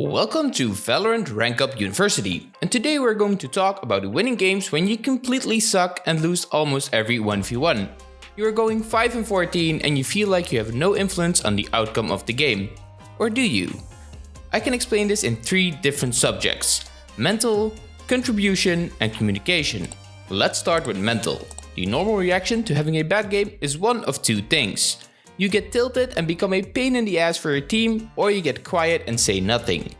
Welcome to Valorant Rank Up University, and today we're going to talk about winning games when you completely suck and lose almost every 1v1. You are going 5 and 14 and you feel like you have no influence on the outcome of the game. Or do you? I can explain this in three different subjects. Mental, contribution and communication. Let's start with mental. The normal reaction to having a bad game is one of two things. You get tilted and become a pain in the ass for your team, or you get quiet and say nothing.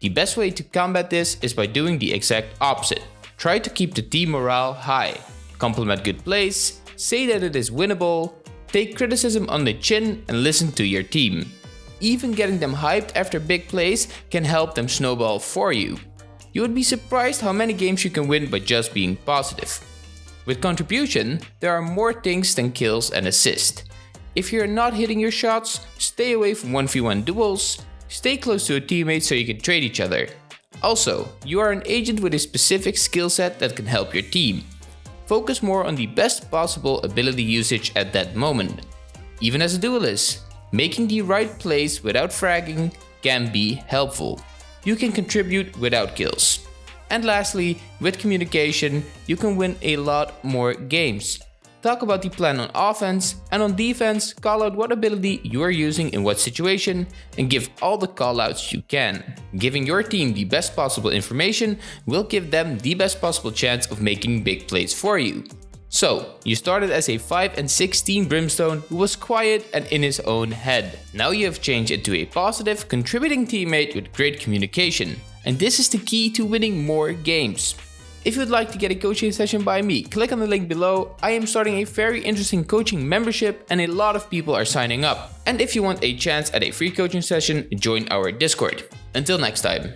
The best way to combat this is by doing the exact opposite. Try to keep the team morale high, compliment good plays, say that it is winnable, take criticism on the chin and listen to your team. Even getting them hyped after big plays can help them snowball for you. You would be surprised how many games you can win by just being positive. With contribution, there are more things than kills and assist. If you're not hitting your shots, stay away from 1v1 duels, stay close to a teammate so you can trade each other. Also, you are an agent with a specific skill set that can help your team. Focus more on the best possible ability usage at that moment. Even as a duelist, making the right plays without fragging can be helpful. You can contribute without kills. And lastly, with communication, you can win a lot more games talk about the plan on offense, and on defense, call out what ability you are using in what situation, and give all the callouts you can. Giving your team the best possible information will give them the best possible chance of making big plays for you. So, you started as a 5 and 16 Brimstone who was quiet and in his own head. Now you have changed into a positive, contributing teammate with great communication. And this is the key to winning more games. If you'd like to get a coaching session by me, click on the link below. I am starting a very interesting coaching membership and a lot of people are signing up. And if you want a chance at a free coaching session, join our Discord. Until next time.